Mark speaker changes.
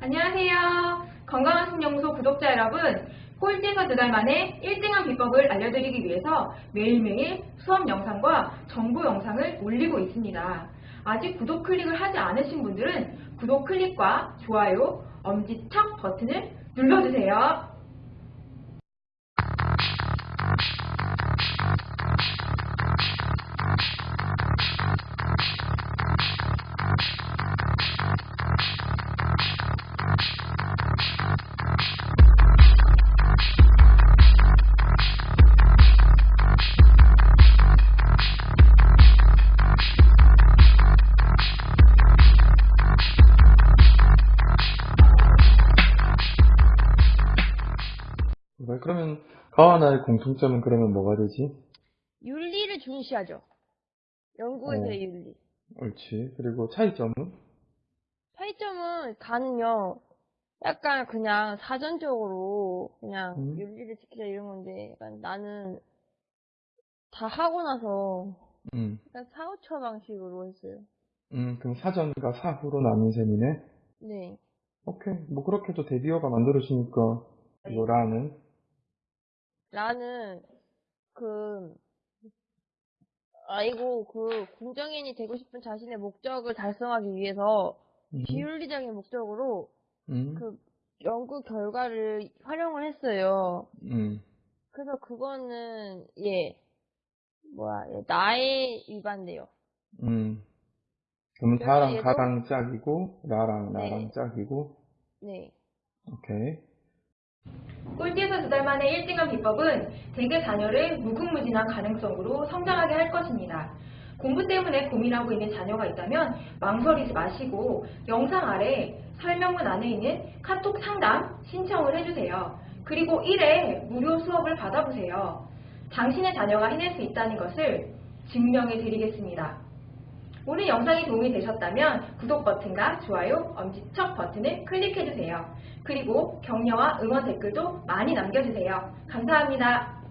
Speaker 1: 안녕하세요. 건강한 신영소 구독자 여러분, 꼴찌에서 두 달 만에 1등한 비법을 알려드리기 위해서 매일매일 수업 영상과 정보 영상을 올리고 있습니다. 아직 구독 클릭을 하지 않으신 분들은 구독 클릭과 좋아요, 엄지척 버튼을 눌러주세요.
Speaker 2: 그러면 가와 나의 공통점은 그러면 뭐가 되지?
Speaker 3: 윤리를 중시하죠. 연구에서의
Speaker 2: 어.
Speaker 3: 윤리.
Speaker 2: 옳지. 그리고 차이점은?
Speaker 3: 차이점은 가는요, 약간 그냥 사전적으로 그냥
Speaker 2: 음.
Speaker 3: 윤리를 지키자 이런 건데, 약간 나는 다 하고 나서
Speaker 2: 음.
Speaker 3: 약간 사후처 방식으로 했어요.
Speaker 2: 음, 그럼 사전과 사후로 나눈 셈이네?
Speaker 3: 네.
Speaker 2: 오케이. 뭐 그렇게도 대비어가 만들어지니까, 이거 라는,
Speaker 3: 나는 그 아이고 그 공정인이 되고 싶은 자신의 목적을 달성하기 위해서
Speaker 2: 음,
Speaker 3: 비윤리적인 목적으로
Speaker 2: 음,
Speaker 3: 그 연구 결과를 활용을 했어요.
Speaker 2: 음,
Speaker 3: 그래서 그거는 예 뭐야 예, 나에 위반돼요.
Speaker 2: 음.
Speaker 3: 그래서
Speaker 2: 다랑 다랑 짝이고, 나랑
Speaker 3: 네.
Speaker 2: 나랑 짝이고,
Speaker 3: 네.
Speaker 2: 오케이.
Speaker 1: 꼴찌에서 두 달 만에 1등한 비법은 대개 자녀를 무궁무진한 가능성으로 성장하게 할 것입니다. 공부 때문에 고민하고 있는 자녀가 있다면 망설이지 마시고 영상 아래 설명문 안에 있는 카톡 상담 신청을 해주세요. 그리고 1회 무료 수업을 받아보세요. 당신의 자녀가 해낼 수 있다는 것을 증명해 드리겠습니다. 오늘 영상이 도움이 되셨다면 구독 버튼과 좋아요, 엄지척 버튼을 클릭해주세요. 그리고 격려와 응원 댓글도 많이 남겨주세요. 감사합니다.